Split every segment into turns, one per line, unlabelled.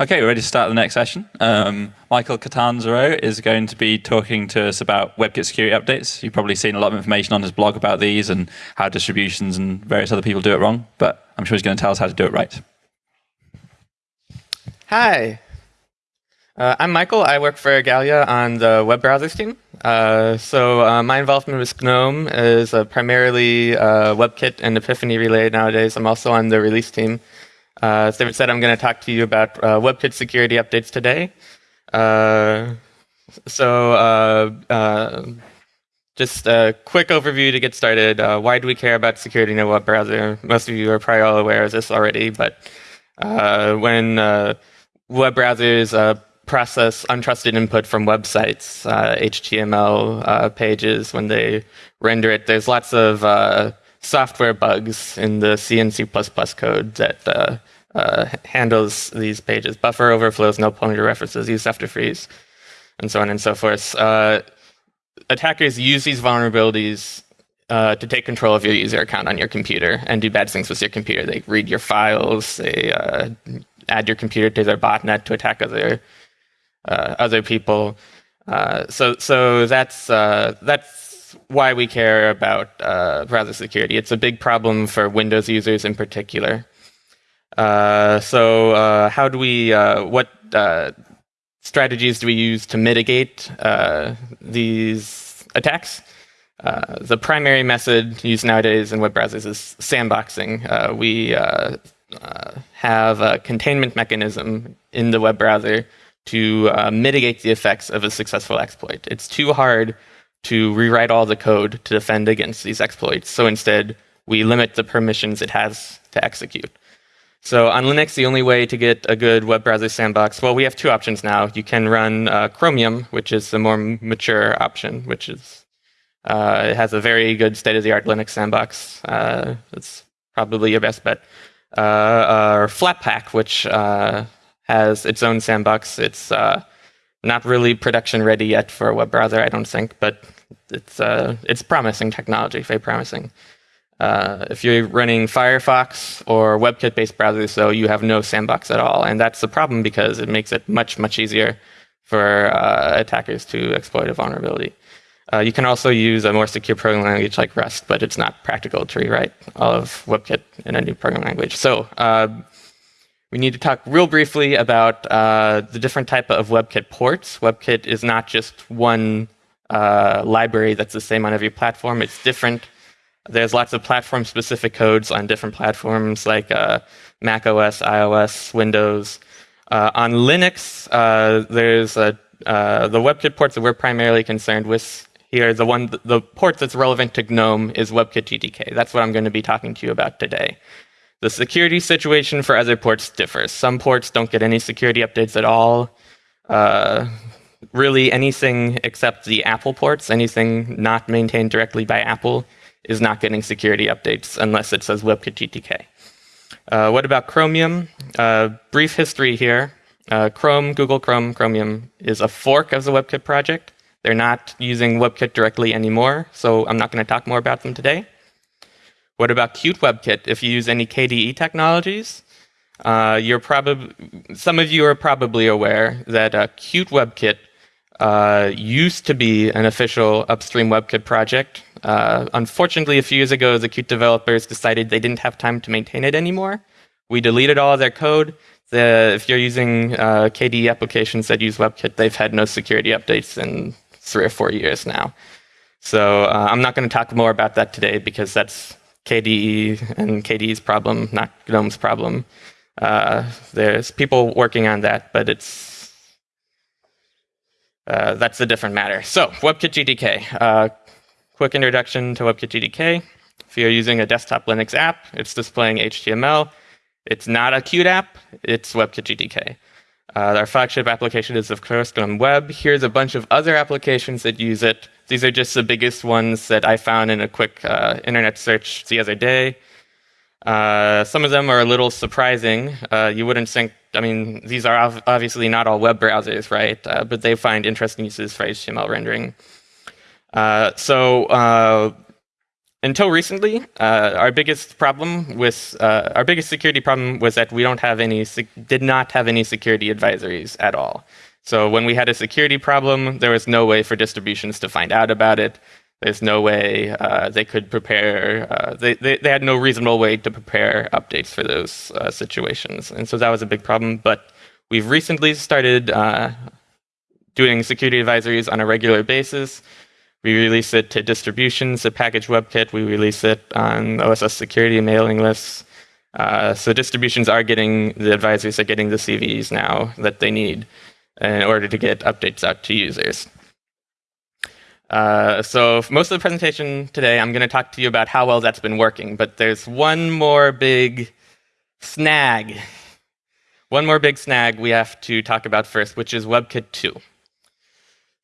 Okay, we're ready to start the next session. Um, Michael Catanzaro is going to be talking to us about WebKit security updates. You've probably seen a lot of information on his blog about these and how distributions and various other people do it wrong, but I'm sure he's going to tell us how to do it right.
Hi, uh, I'm Michael. I work for Igalia on the web browsers team. Uh, so uh, my involvement with GNOME is uh, primarily uh, WebKit and Epiphany related nowadays. I'm also on the release team. Uh, as David said, I'm going to talk to you about WebKit security updates today. so just a quick overview to get started. why do we care about security in a web browser? Most of you are probably all aware of this already, but when web browsers process untrusted input from websites, uh, HTML uh, pages when they render it. There's lots of uh, software bugs in the C and C++ code that uh, uh, handles these pages. Buffer overflows, null pointer references, use after frees, and so on and so forth. Uh, attackers use these vulnerabilities uh, to take control of your user account on your computer and do bad things with your computer. They read your files, they uh, add your computer to their botnet to attack other uh, other people. Uh, so so that's uh, why we care about browser security. It's a big problem for Windows users in particular. so how do we what strategies do we use to mitigate these attacks? Uh, the primary method used nowadays in web browsers is sandboxing. Uh, we uh, have a containment mechanism in the web browser to uh, mitigate the effects of a successful exploit. It's too hard to rewrite all the code to defend against these exploits. So instead, we limit the permissions it has to execute. So on Linux, the only way to get a good web browser sandbox, well, we have two options now. You can run uh, Chromium, which is the more mature option, which is uh, it has a very good state-of-the-art Linux sandbox. Uh, it's probably your best bet. Uh, or Flatpak, which uh, has its own sandbox. It's uh, not really production ready yet for a web browser, I don't think, but it's uh, it's promising technology, very promising. Uh, if you're running Firefox or WebKit-based browsers, though, you have no sandbox at all, and that's the problem because it makes it much much easier for uh, attackers to exploit a vulnerability. Uh, you can also use a more secure programming language like Rust, but it's not practical to rewrite all of WebKit in a new programming language. So uh, we need to talk real briefly about uh, the different type of WebKit ports. WebKit is not just one uh, library that's the same on every platform. It's different. There's lots of platform-specific codes on different platforms like uh, Mac OS, iOS, Windows. Uh, on Linux, uh, there's a, uh, the WebKit ports that we're primarily concerned with here. The one, the port that's relevant to GNOME is WebKit GTK. That's what I'm going to be talking to you about today. The security situation for other ports differs. Some ports don't get any security updates at all. Uh, really, anything except the Apple ports, anything not maintained directly by Apple, is not getting security updates unless it says WebKit GTK. Uh, what about Chromium? Uh, brief history here. Uh, Chrome, Google Chrome, Chromium is a fork of the WebKit project. They're not using WebKit directly anymore, so I'm not going to talk more about them today. What about Qt WebKit? If you use any KDE technologies, uh, you're some of you are probably aware that uh, Qt WebKit uh, used to be an official upstream WebKit project. Uh, unfortunately, a few years ago, the Qt developers decided they didn't have time to maintain it anymore. We deleted all of their code. The, if you're using uh, KDE applications that use WebKit, they've had no security updates in three or four years now. So uh, I'm not going to talk more about that today because that's KDE and KDE's problem, not GNOME's problem. Uh, there's people working on that, but it's uh, that's a different matter. So WebKit GTK. Uh, quick introduction to WebKit GTK. If you're using a desktop Linux app, it's displaying HTML. It's not a Qt app, it's WebKit GTK. Uh, our flagship application is, of course, GNOME Web. Here's a bunch of other applications that use it. These are just the biggest ones that I found in a quick uh, internet search the other day. Uh, some of them are a little surprising. Uh, you wouldn't think, I mean, these are obviously not all web browsers, right? Uh, but they find interesting uses for HTML rendering. Uh, so until recently, uh, our biggest problem with uh, our biggest security problem was that we don't have any did not have any security advisories at all. So when we had a security problem, there was no way for distributions to find out about it. There's no way uh, they could prepare. Uh, they, they, they had no reasonable way to prepare updates for those uh, situations, and so that was a big problem. But we've recently started uh, doing security advisories on a regular basis. We release it to distributions, the package WebKit. We release it on OSS security mailing lists. Uh, so distributions are getting, the advisors are getting the CVEs now that they need in order to get updates out to users. Uh, so most of the presentation today, I'm going to talk to you about how well that's been working. But there's one more big snag. One more big snag we have to talk about first, which is WebKit 2.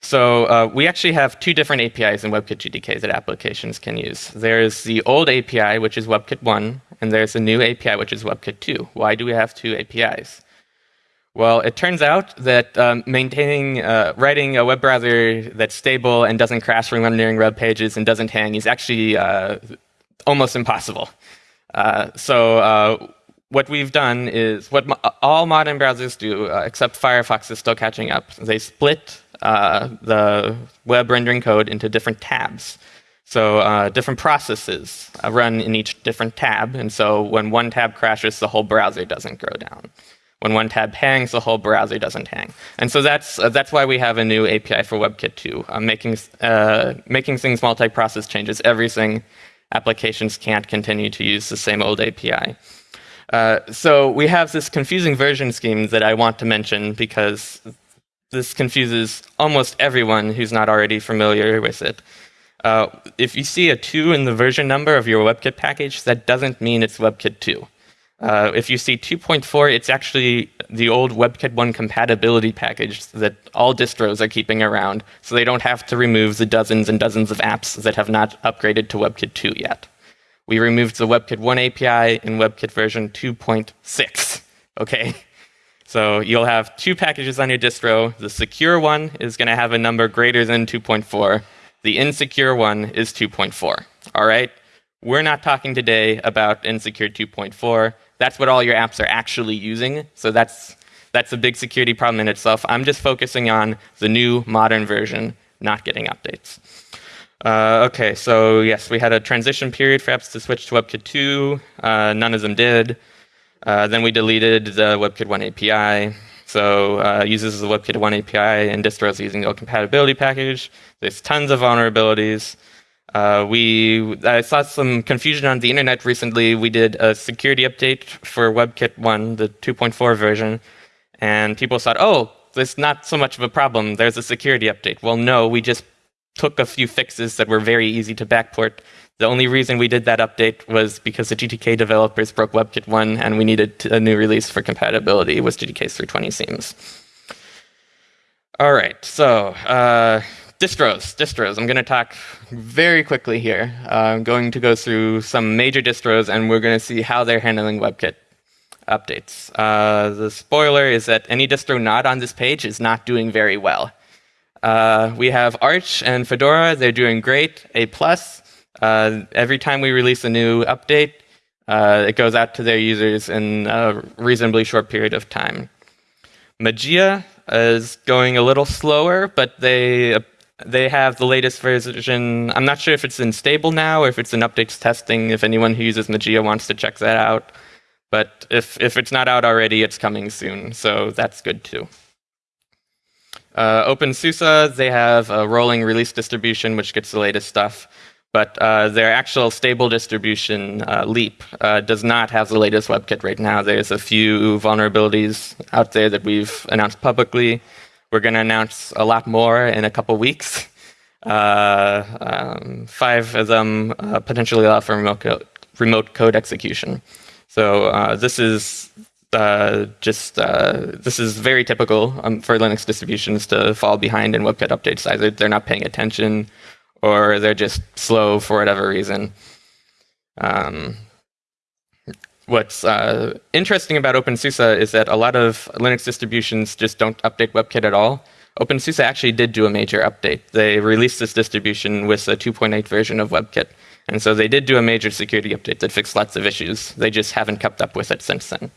So uh, we actually have two different APIs in WebKit GTK that applications can use. There's the old API, which is WebKit 1, and there's a new API, which is WebKit 2. Why do we have two APIs? Well, it turns out that um, maintaining, uh, writing a web browser that's stable and doesn't crash when rendering web pages and doesn't hang is actually uh, almost impossible. Uh, so uh, what we've done is what mo all modern browsers do, uh, except Firefox is still catching up. They split uh, the web rendering code into different tabs. So different processes run in each different tab, and so when one tab crashes, the whole browser doesn't go down. When one tab hangs, the whole browser doesn't hang. And so that's, uh, that's why we have a new API for WebKit 2, uh, making, uh, making things multi-process changes. Everything applications can't continue to use the same old API. Uh, so we have this confusing version scheme that I want to mention because this confuses almost everyone who's not already familiar with it. Uh, if you see a 2 in the version number of your WebKit package, that doesn't mean it's WebKit 2. Uh, if you see 2.4, it's actually the old WebKit 1 compatibility package that all distros are keeping around, so they don't have to remove the dozens and dozens of apps that have not upgraded to WebKit 2 yet. We removed the WebKit 1 API in WebKit version 2.6, okay? So you'll have two packages on your distro. The secure one is going to have a number greater than 2.4. The insecure one is 2.4. All right? We're not talking today about insecure 2.4. That's what all your apps are actually using. So that's, that's a big security problem in itself. I'm just focusing on the new modern version not getting updates. Uh, okay, so yes, we had a transition period for apps to switch to WebKit 2. Uh, none of them did. Uh, then we deleted the WebKit 1 API. So uh, uses the WebKit 1 API and distros using the compatibility package. There's tons of vulnerabilities. Uh, we I saw some confusion on the internet recently. We did a security update for WebKit 1, the 2.4 version, and people thought, oh, there's not so much of a problem. There's a security update. Well, no, we just took a few fixes that were very easy to backport the only reason we did that update was because the GTK developers broke WebKit 1 and we needed a new release for compatibility with GTK 320 seams. All right, so uh, distros, distros. I'm going to talk very quickly here. Uh, I'm going to go through some major distros and we're going to see how they're handling WebKit updates. Uh, the spoiler is that any distro not on this page is not doing very well. Uh, we have Arch and Fedora. They're doing great, A+. plus. Uh, every time we release a new update, uh, it goes out to their users in a reasonably short period of time. Mageia is going a little slower, but they they have the latest version. I'm not sure if it's in stable now or if it's in updates testing. If anyone who uses Mageia wants to check that out, but if if it's not out already, it's coming soon, so that's good too. Uh, OpenSUSE, they have a rolling release distribution which gets the latest stuff but uh, their actual stable distribution, uh, Leap, uh, does not have the latest WebKit right now. There's a few vulnerabilities out there that we've announced publicly. We're going to announce a lot more in a couple weeks. Uh, um, five of them uh, potentially allow for remote code, remote code execution. So uh, this is just this is very typical um, for Linux distributions to fall behind in WebKit updates. Either they're not paying attention or they're just slow for whatever reason. Um, what's uh, interesting about OpenSUSE is that a lot of Linux distributions just don't update WebKit at all. OpenSUSE actually did do a major update. They released this distribution with a 2.8 version of WebKit. And so they did do a major security update that fixed lots of issues. They just haven't kept up with it since then.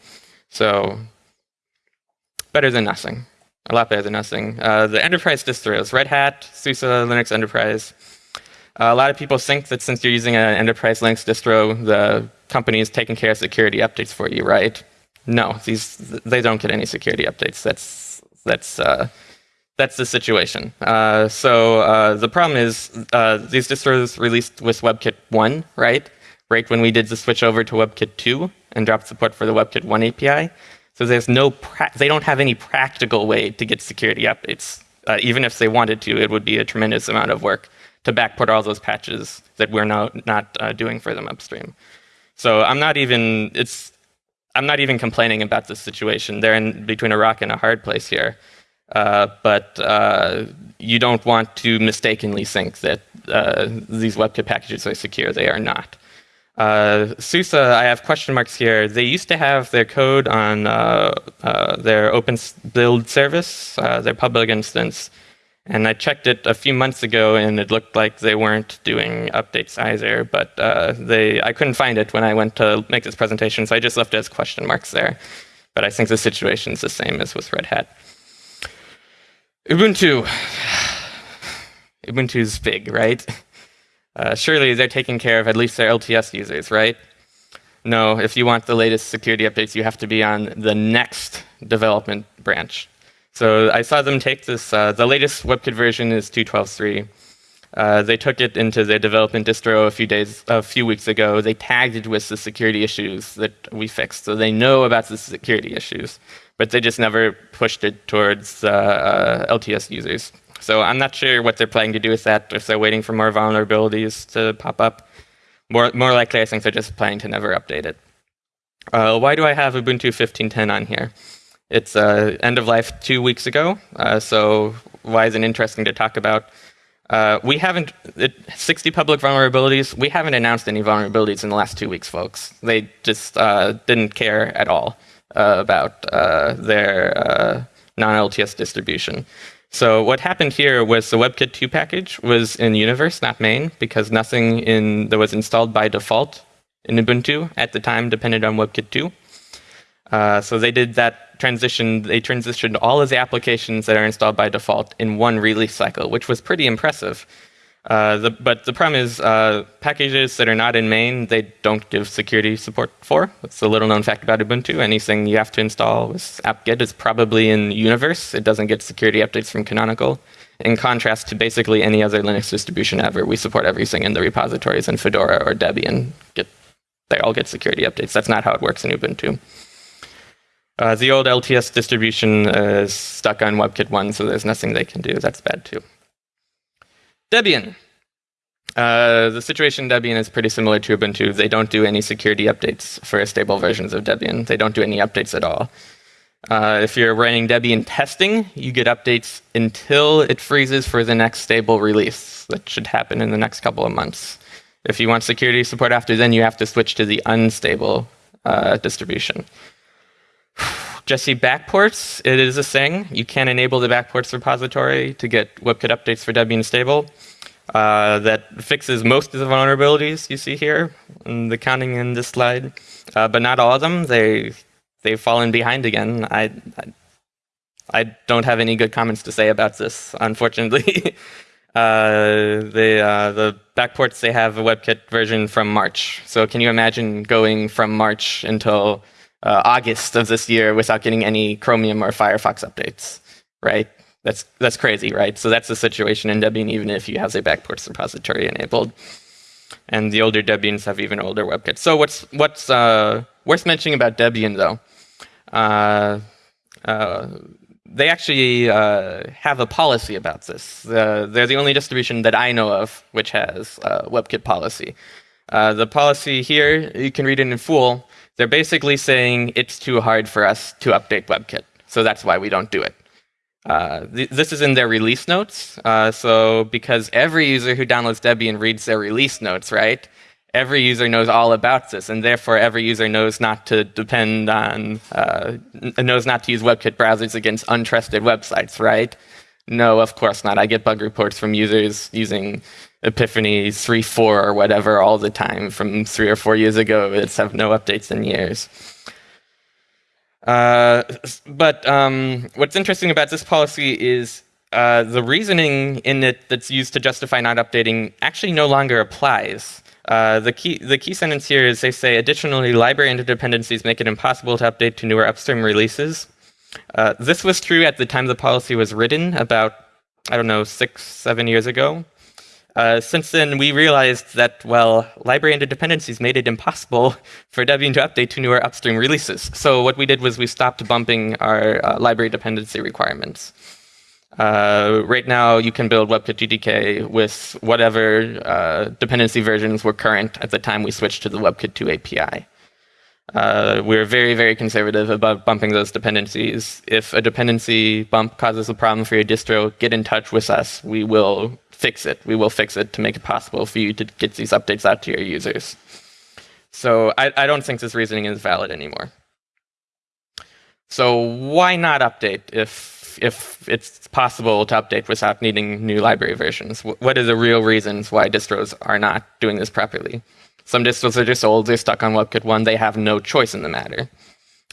So better than nothing. A lot better than nothing. Uh, the enterprise distros, Red Hat, SUSE, Linux Enterprise. Uh, a lot of people think that since you're using an enterprise Linux distro, the company is taking care of security updates for you, right? No, these they don't get any security updates. That's that's uh, that's the situation. Uh, so uh, the problem is uh, these distros released with WebKit 1, right? Right when we did the switch over to WebKit 2 and dropped support for the WebKit 1 API. So there's no, they don't have any practical way to get security updates. Uh, even if they wanted to, it would be a tremendous amount of work to backport all those patches that we're now not uh, doing for them upstream. So I'm not even, it's, I'm not even complaining about this situation. They're in between a rock and a hard place here. Uh, but uh, you don't want to mistakenly think that uh, these WebKit packages are secure. They are not. Uh, SUSE, I have question marks here. They used to have their code on uh, uh, their open build service, their public instance, and I checked it a few months ago, and it looked like they weren't doing updates either. But uh, they, I couldn't find it when I went to make this presentation, so I just left it as question marks there. But I think the situation is the same as with Red Hat. Ubuntu. Ubuntu is big, right? Uh, surely they're taking care of at least their LTS users, right? No, if you want the latest security updates, you have to be on the next development branch. So I saw them take this, uh, the latest WebKit version is 2.12.3. Uh, they took it into their development distro a few days, a few weeks ago. They tagged it with the security issues that we fixed, so they know about the security issues, but they just never pushed it towards uh, LTS users. So I'm not sure what they're planning to do with that, if they're waiting for more vulnerabilities to pop up. More, more likely, I think they're just planning to never update it. Uh, why do I have Ubuntu 15.10 on here? It's uh, end of life two weeks ago, uh, so why is it interesting to talk about? Uh, we haven't, it, 60 public vulnerabilities, we haven't announced any vulnerabilities in the last two weeks, folks. They just uh, didn't care at all uh, about their non-LTS distribution. So what happened here was the WebKit 2 package was in Universe, not main, because nothing in that was installed by default in Ubuntu at the time depended on WebKit 2. Uh, so they did that transition. They transitioned all of the applications that are installed by default in one release cycle, which was pretty impressive. Uh, the, but the problem is uh, packages that are not in main, they don't give security support for. It's a little known fact about Ubuntu. Anything you have to install with apt-get is probably in Universe. It doesn't get security updates from Canonical. In contrast to basically any other Linux distribution ever, we support everything in the repositories in Fedora or Debian. Get, they all get security updates. That's not how it works in Ubuntu. Uh, the old LTS distribution is stuck on WebKit 1, so there's nothing they can do. That's bad too. Debian. Uh, the situation in Debian is pretty similar to Ubuntu. They don't do any security updates for stable versions of Debian. They don't do any updates at all. Uh, if you're running Debian testing, you get updates until it freezes for the next stable release. That should happen in the next couple of months. If you want security support after then, you have to switch to the unstable uh, distribution. Jessie backports, it is a thing. You can enable the backports repository to get WebKit updates for Debian stable. Uh, that fixes most of the vulnerabilities you see here in the counting in this slide, uh, but not all of them. They they've fallen behind again. I, I, I don't have any good comments to say about this, unfortunately. uh, the uh, the backports they have a WebKit version from March. So can you imagine going from March until uh, August of this year without getting any Chromium or Firefox updates, right? That's that's crazy, right? So that's the situation in Debian, even if you have the backports repository enabled. And the older Debians have even older WebKits. So what's what's uh, worth mentioning about Debian, though? Uh, uh they actually uh, have a policy about this. they're the only distribution that I know of which has a WebKit policy. Uh, the policy here, you can read it in full. They're basically saying it's too hard for us to update WebKit, so that's why we don't do it. Uh, th this is in their release notes. Uh, so because every user who downloads Debian reads their release notes, right? Every user knows all about this, and therefore every user knows not to depend on, uh, knows not to use WebKit browsers against untrusted websites, right? No, of course not. I get bug reports from users using Epiphany 3.4 or whatever all the time from three or four years ago. It's have no updates in years. Uh, but um, what's interesting about this policy is uh, the reasoning in it that's used to justify not updating actually no longer applies. Uh, the, key, the key sentence here is they say, additionally, library interdependencies make it impossible to update to newer upstream releases. Uh, this was true at the time the policy was written, about, I don't know, six, seven years ago. Uh, since then, we realized that, well, library interdependencies made it impossible for Debian to update to newer upstream releases. So what we did was we stopped bumping our uh, library dependency requirements. Uh, right now, you can build WebKit GTK with whatever uh, dependency versions were current at the time we switched to the WebKit 2 API. Uh, we're very, very conservative about bumping those dependencies. If a dependency bump causes a problem for your distro, get in touch with us. We will fix it. We will fix it to make it possible for you to get these updates out to your users. So I, I don't think this reasoning is valid anymore. So why not update if, if it's possible to update without needing new library versions? What are the real reasons why distros are not doing this properly? Some distros are just old, they're stuck on WebKit 1, they have no choice in the matter.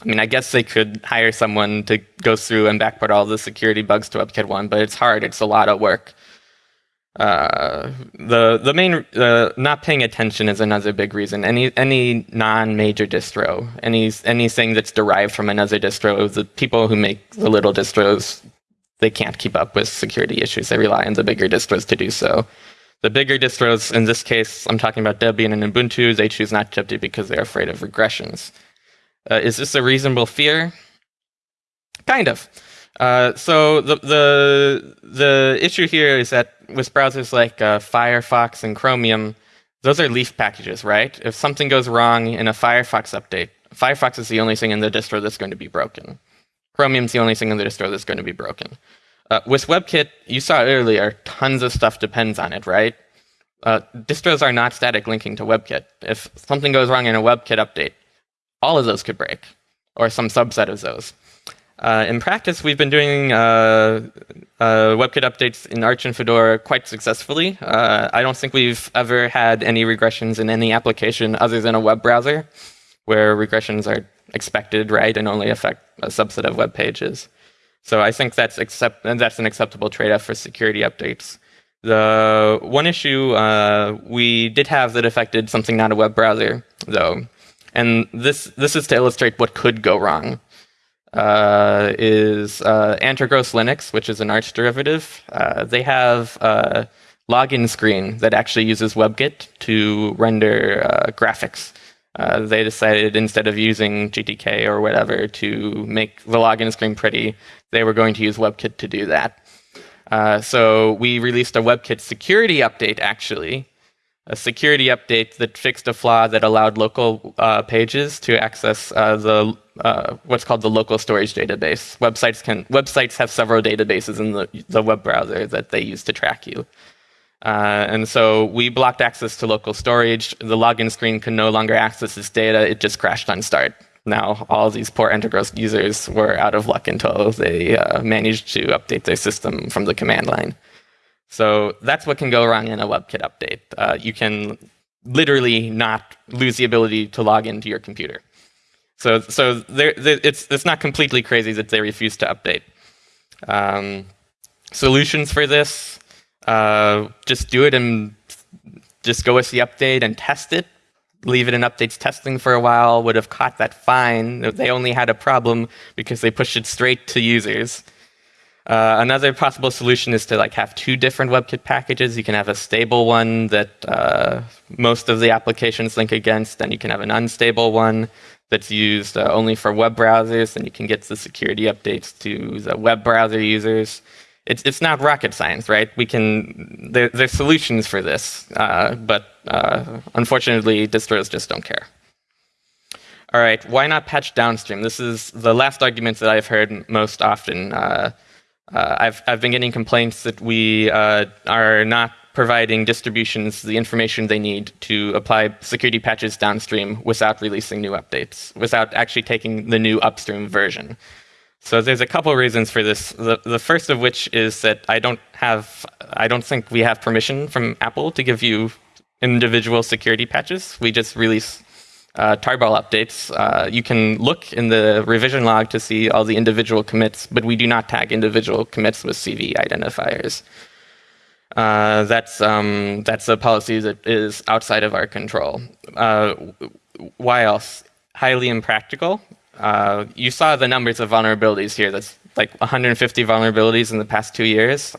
I mean, I guess they could hire someone to go through and backport all the security bugs to WebKit 1, but it's hard, it's a lot of work. Uh, the the main uh, not paying attention is another big reason. Any any non-major distro, any anything that's derived from another distro, the people who make the little distros, they can't keep up with security issues. They rely on the bigger distros to do so. The bigger distros, in this case, I'm talking about Debian and Ubuntu, they choose not to update because they're afraid of regressions. Uh, is this a reasonable fear? Kind of. Uh, so the, the, the issue here is that with browsers like uh, Firefox and Chromium, those are leaf packages, right? If something goes wrong in a Firefox update, Firefox is the only thing in the distro that's going to be broken. Chromium's the only thing in the distro that's going to be broken. Uh, with WebKit, you saw earlier, tons of stuff depends on it, right? Uh, distros are not static linking to WebKit. If something goes wrong in a WebKit update, all of those could break, or some subset of those. Uh, in practice, we've been doing uh, uh, WebKit updates in Arch and Fedora quite successfully. Uh, I don't think we've ever had any regressions in any application other than a web browser, where regressions are expected, right, and only affect a subset of web pages. So I think that's accept that's an acceptable trade-off for security updates. The one issue uh, we did have that affected something not a web browser, though, and this this is to illustrate what could go wrong. Uh, is uh, Linux, which is an Arch derivative. Uh, they have a login screen that actually uses WebKit to render uh, graphics. Uh, they decided instead of using GTK or whatever to make the login screen pretty, they were going to use WebKit to do that. Uh, so we released a WebKit security update, actually, a security update that fixed a flaw that allowed local uh, pages to access uh, the uh, what's called the local storage database. Websites can websites have several databases in the, the web browser that they use to track you. Uh, and so we blocked access to local storage. The login screen could no longer access this data. It just crashed on start. Now all these poor Antergos users were out of luck until they uh, managed to update their system from the command line. So that's what can go wrong in a WebKit update. Uh, you can literally not lose the ability to log into your computer. So, so it's, it's not completely crazy that they refuse to update. Um, solutions for this, uh, just do it and just go with the update and test it. Leave it in updates testing for a while, would have caught that fine. They only had a problem because they pushed it straight to users. Uh, another possible solution is to like have two different WebKit packages. You can have a stable one that uh, most of the applications link against, and you can have an unstable one that's used uh, only for web browsers, and you can get the security updates to the web browser users. It's, it's not rocket science, right? We can, there, there's solutions for this, uh, but uh, unfortunately, distros just don't care. All right, why not patch downstream? This is the last argument that I've heard most often. Uh, uh, I've, I've been getting complaints that we uh, are not providing distributions the information they need to apply security patches downstream without releasing new updates, without actually taking the new upstream version. So there's a couple reasons for this. The, the first of which is that I don't have, I don't think we have permission from Apple to give you individual security patches. We just release uh, tarball updates. Uh, you can look in the revision log to see all the individual commits, but we do not tag individual commits with CV identifiers. Uh, that's um, that's a policy that is outside of our control. Uh, why else? Highly impractical. Uh, you saw the numbers of vulnerabilities here. That's like 150 vulnerabilities in the past two years.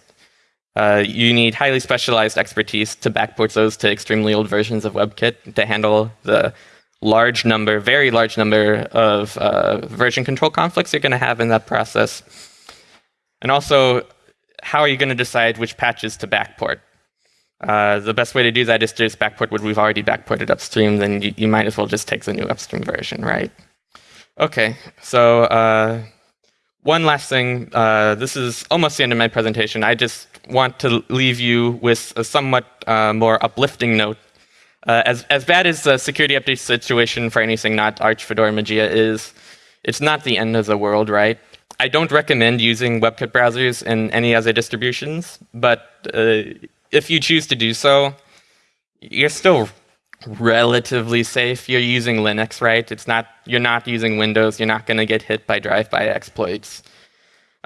Uh, you need highly specialized expertise to backport those to extremely old versions of WebKit to handle the large number, very large number of uh, version control conflicts you're going to have in that process. And also, how are you going to decide which patches to backport? Uh, the best way to do that is to just backport what we've already backported upstream, then you, you might as well just take the new upstream version, right? Okay, so uh, one last thing. Uh, this is almost the end of my presentation. I just want to leave you with a somewhat uh, more uplifting note. Uh, as, as bad as the security update situation for anything not Arch, Fedora, Mageia is, it's not the end of the world, right? I don't recommend using WebKit browsers in any other distributions, but uh, if you choose to do so, you're still relatively safe. You're using Linux, right? It's not, you're not using Windows. You're not going to get hit by drive-by exploits.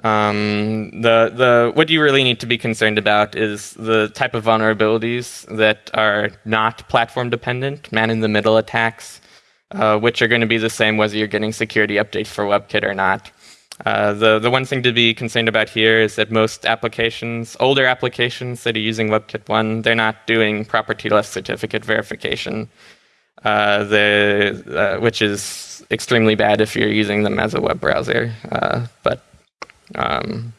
Um, the, the, what you really need to be concerned about is the type of vulnerabilities that are not platform dependent, man-in-the-middle attacks, uh, which are going to be the same whether you're getting security updates for WebKit or not. Uh, the, the one thing to be concerned about here is that most applications, older applications that are using WebKit 1, they're not doing property TLS certificate verification, uh, the, uh, which is extremely bad if you're using them as a web browser. Uh, but um,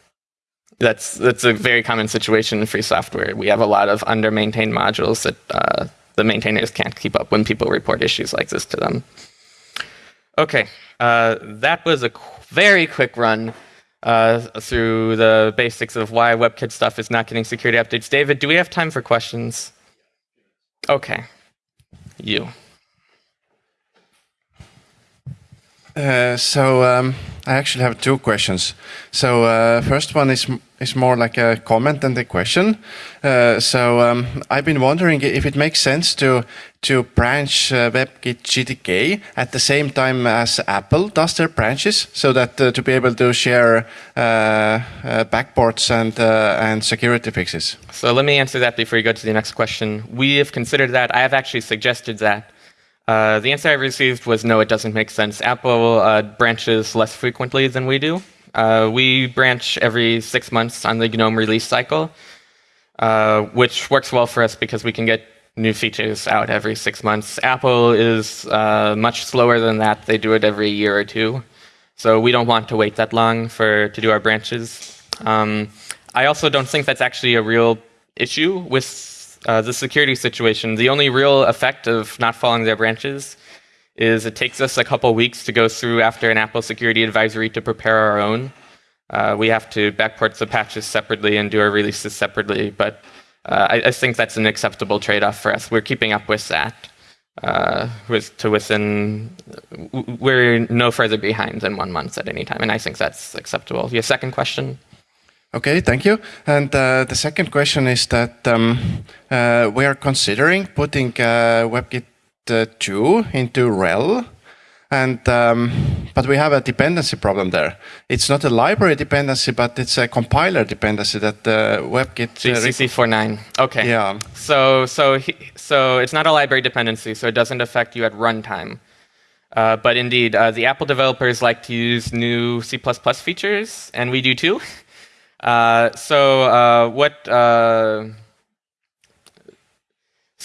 that's, that's a very common situation in free software. We have a lot of under-maintained modules that uh, the maintainers can't keep up when people report issues like this to them. Okay, uh, that was a very quick run uh, through the basics of why WebKit stuff is not getting security updates. David, do we have time for questions? Okay. You.
Uh, so um, I actually have two questions. So uh, first one is is more like a comment than a question. Uh, so um, I've been wondering if it makes sense to to branch uh, WebKit GTK at the same time as Apple does their branches, so that uh, to be able to share uh, backports and and security fixes.
So let me answer that before you go to the next question. We have considered that. I have actually suggested that. Uh, the answer I received was no, it doesn't make sense. Apple uh, branches less frequently than we do. Uh, we branch every six months on the GNOME release cycle, uh, which works well for us because we can get new features out every six months. Apple is uh, much slower than that. They do it every year or two. So we don't want to wait that long for to do our branches. Um, I also don't think that's actually a real issue with uh, the security situation, the only real effect of not following their branches is it takes us a couple weeks to go through after an Apple security advisory to prepare our own. Uh, we have to backport the patches separately and do our releases separately, but uh, I, I, think that's an acceptable trade-off for us. We're keeping up with that. Uh, with, to within, we're no further behind than one month at any time, and I think that's acceptable. Your second question?
Okay, thank you. And uh, the second question is that um, uh, we are considering putting uh, WebKit uh, 2 into RHEL, and um, but we have a dependency problem there. It's not a library dependency, but it's a compiler dependency that uh, WebKit.
GCC 4.9. Okay.
Yeah.
So so he, so it's not a library dependency, so it doesn't affect you at runtime. Uh, but indeed, uh, the Apple developers like to use new C++ features, and we do too. Uh, so uh, what?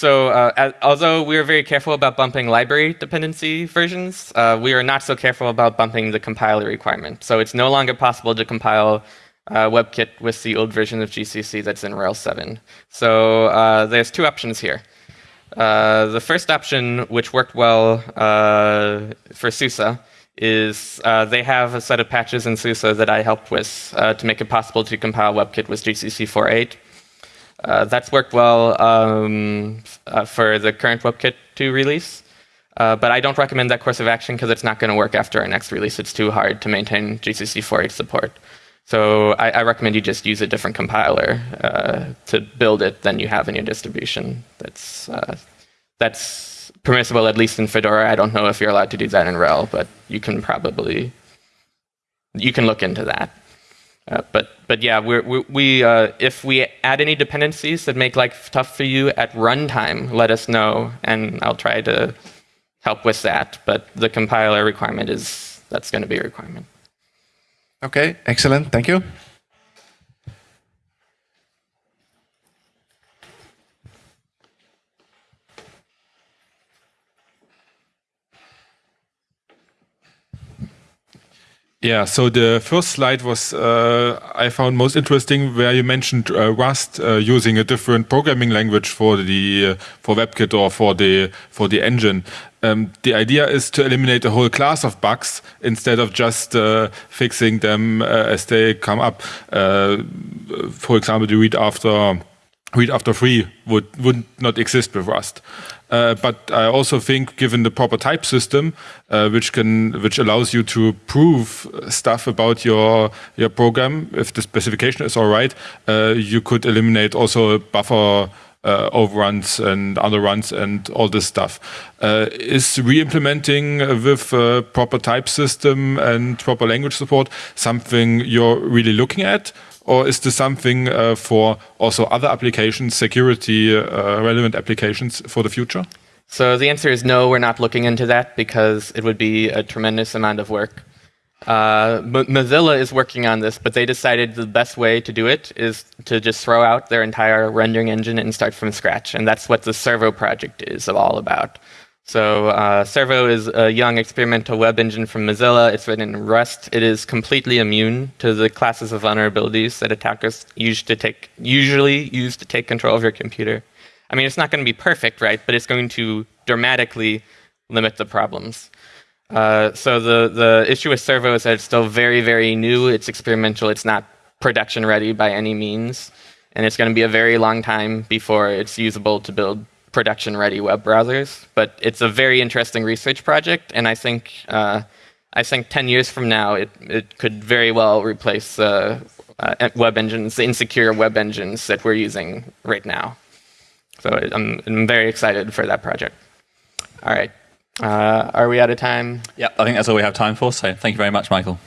Uh, so uh, as, although we are very careful about bumping library dependency versions, uh, we are not so careful about bumping the compiler requirement. So it's no longer possible to compile WebKit with the old version of GCC that's in RHEL 7. So there's two options here. Uh, the first option, which worked well uh, for SUSE, is uh, they have a set of patches in SUSE that I helped with uh, to make it possible to compile WebKit with GCC 4.8. Uh, that's worked well um, uh, for the current WebKit 2 release. Uh, but I don't recommend that course of action because it's not going to work after our next release. It's too hard to maintain GCC 4.8 support. So I, I, recommend you just use a different compiler uh, to build it than you have in your distribution. That's uh, that's permissible at least in Fedora. I don't know if you're allowed to do that in RHEL, but you can probably you can look into that. Uh, but but yeah, we're, we, we uh, if we add any dependencies that make life tough for you at runtime, let us know, and I'll try to help with that. But the compiler requirement is that's going to be a requirement.
Okay, excellent. Thank you.
Yeah, so the first slide was uh, I found most interesting where you mentioned uh, Rust uh, using a different programming language for the uh, for WebKit or for the for the engine. Um, the idea is to eliminate a whole class of bugs instead of just uh, fixing them uh, as they come up. for example, the read after read after free would would not exist with Rust. Uh, but I also think, given the proper type system, uh, which can which allows you to prove stuff about your your program, if the specification is all right, uh, you could eliminate also buffer. Uh, overruns and underruns and all this stuff. Uh, is re-implementing with proper type system and proper language support something you're really looking at? Or is this something uh, for also other applications, security uh, relevant applications for the future?
So the answer is no, we're not looking into that because it would be a tremendous amount of work. Uh, Mozilla is working on this, but they decided the best way to do it is to just throw out their entire rendering engine and start from scratch. And that's what the Servo project is all about. So uh, Servo is a young experimental web engine from Mozilla. It's written in Rust. It is completely immune to the classes of vulnerabilities that attackers use to take, usually use to take control of your computer. I mean, it's not going to be perfect, right? But it's going to dramatically limit the problems. Uh, so the, the issue with Servo is that it's still very, very new. It's experimental. It's not production ready by any means. And it's going to be a very long time before it's usable to build production-ready web browsers. But it's a very interesting research project, and I think uh, I think 10 years from now, it, it could very well replace uh, uh, web engines, the insecure web engines that we're using right now. So I'm, I'm very excited for that project. All right. Uh, are we out of time?
Yeah, I think that's all we have time for. So thank you very much, Michael.